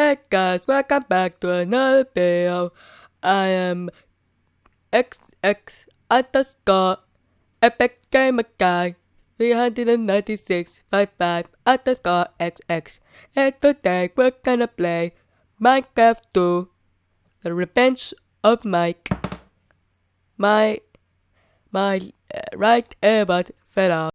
Hey guys, welcome back to another video. I am XX underscore epic gamer guy 39655 underscore XX and today we're gonna play Minecraft 2 The Revenge of Mike. My my uh, right earbud fell out